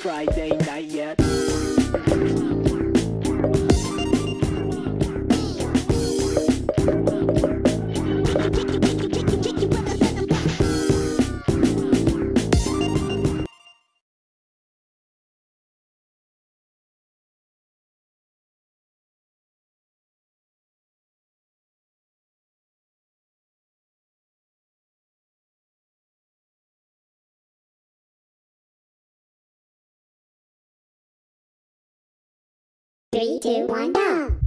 Friday night yet. Three, two, one, go!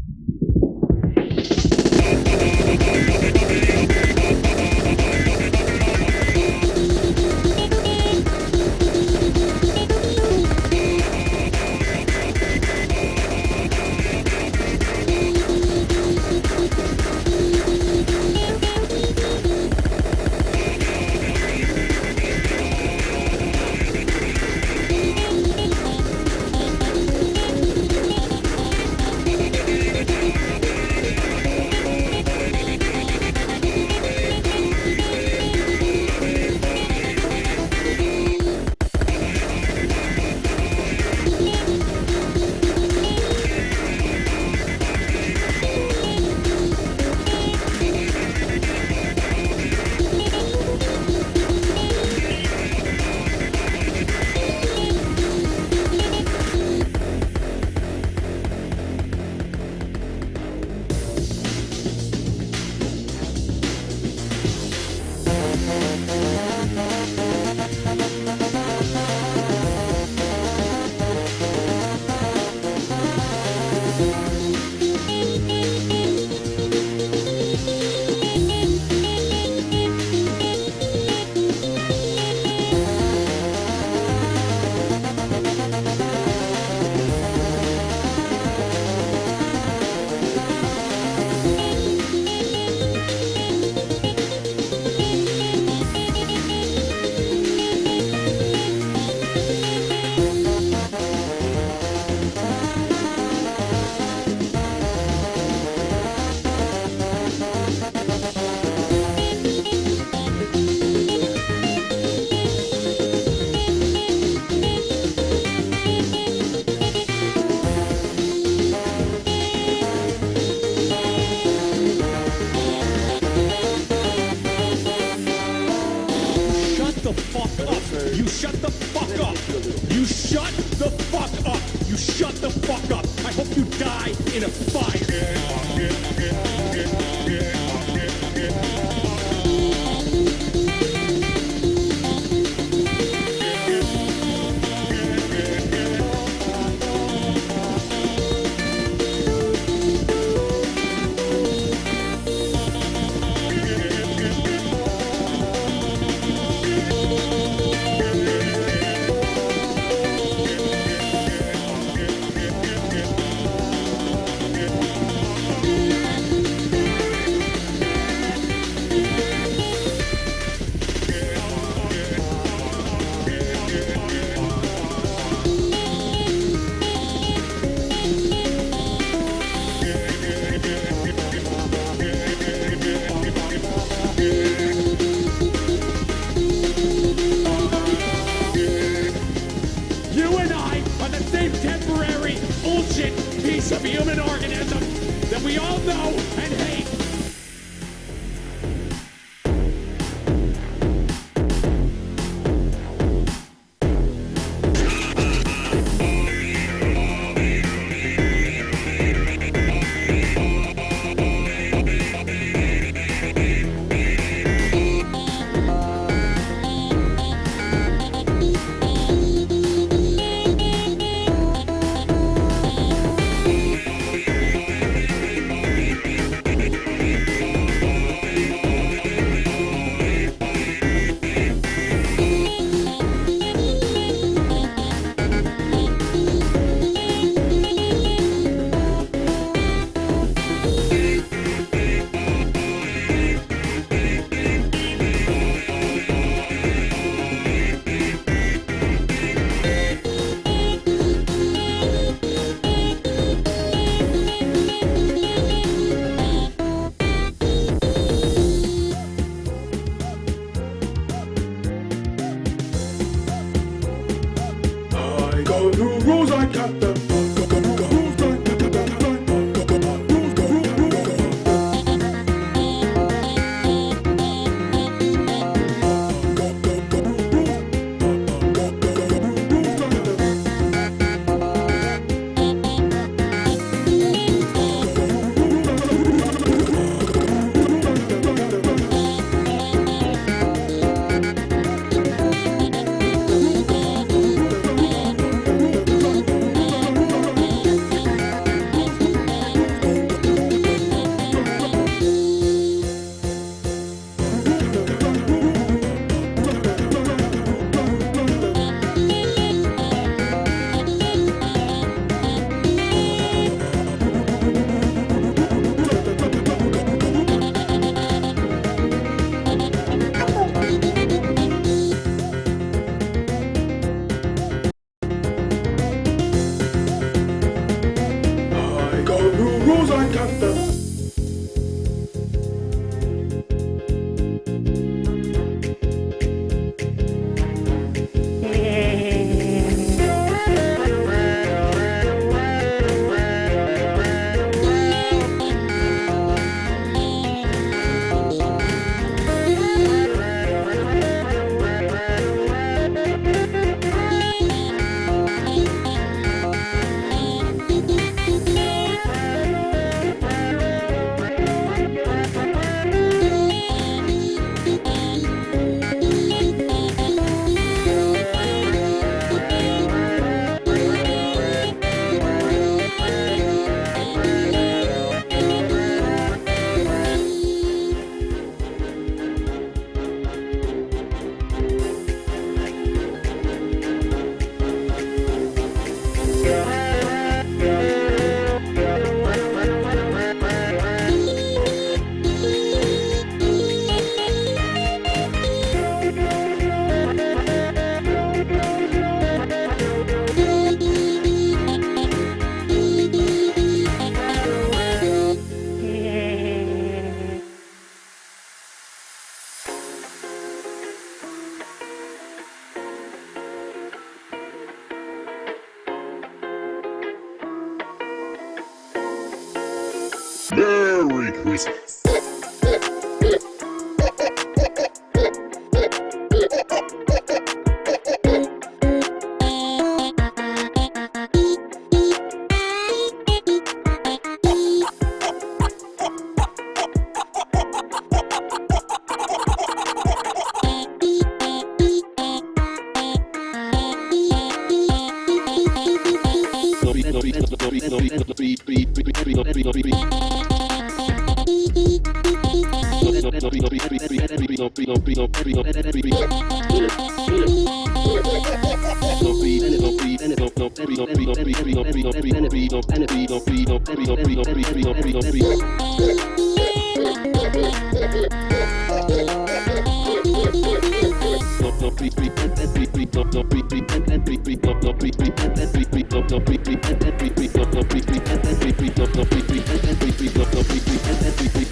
In a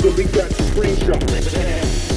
Really got the screenshot.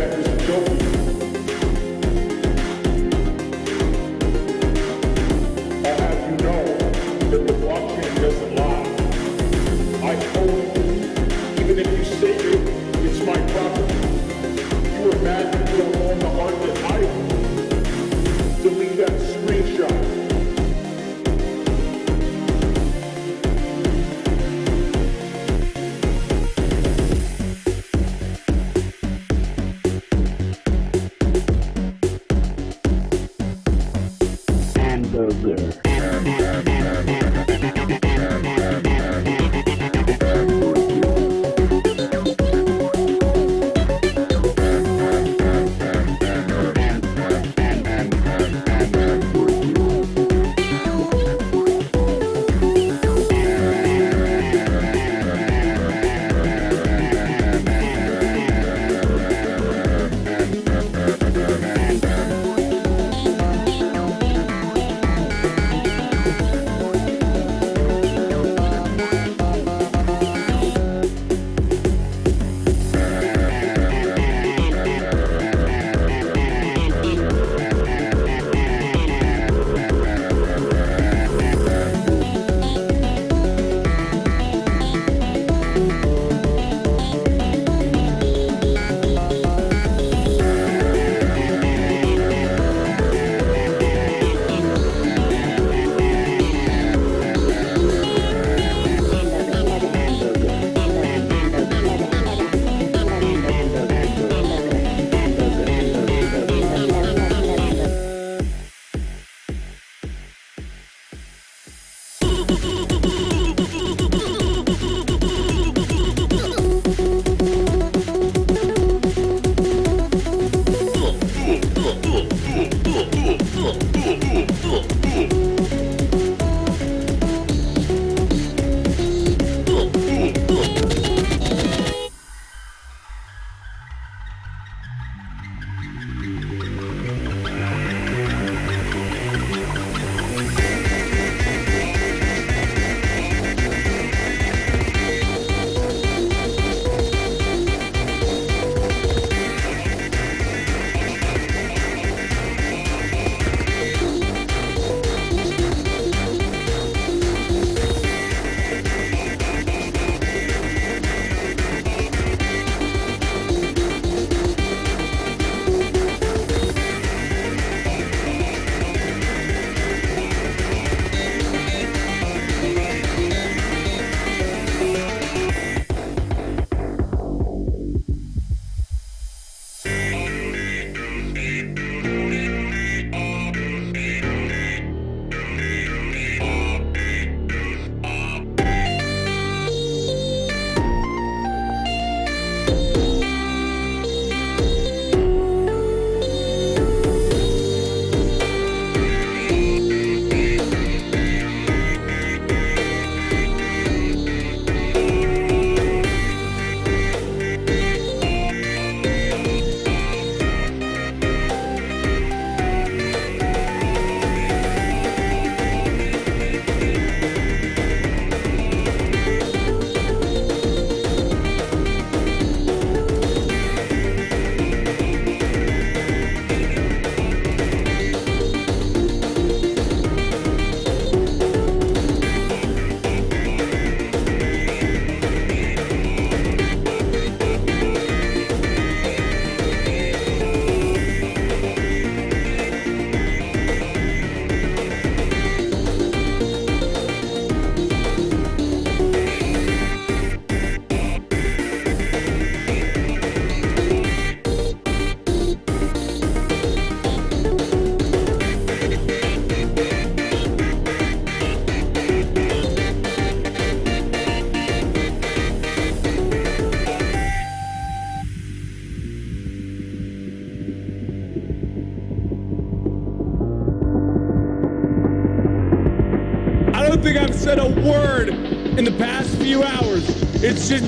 Property theft Mother.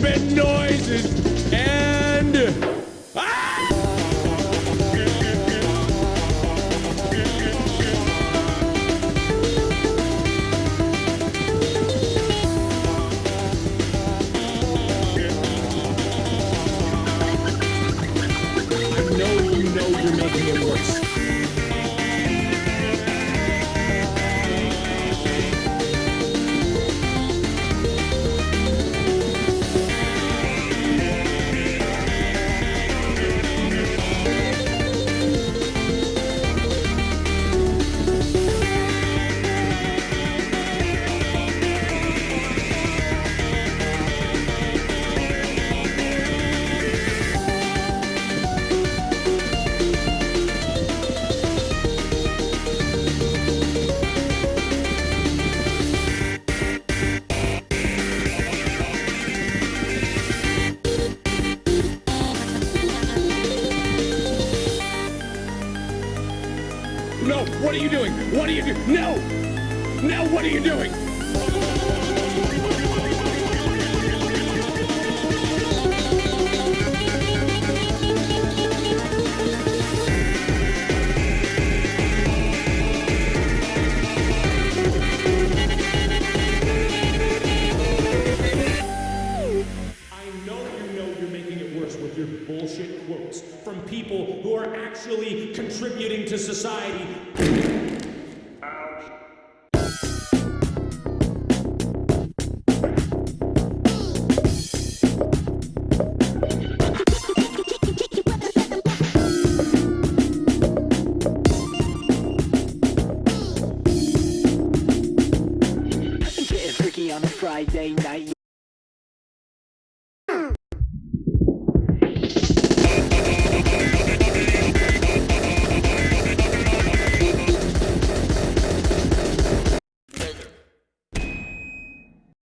been no. Now what are you doing? bullshit quotes from people who are actually contributing to society day night.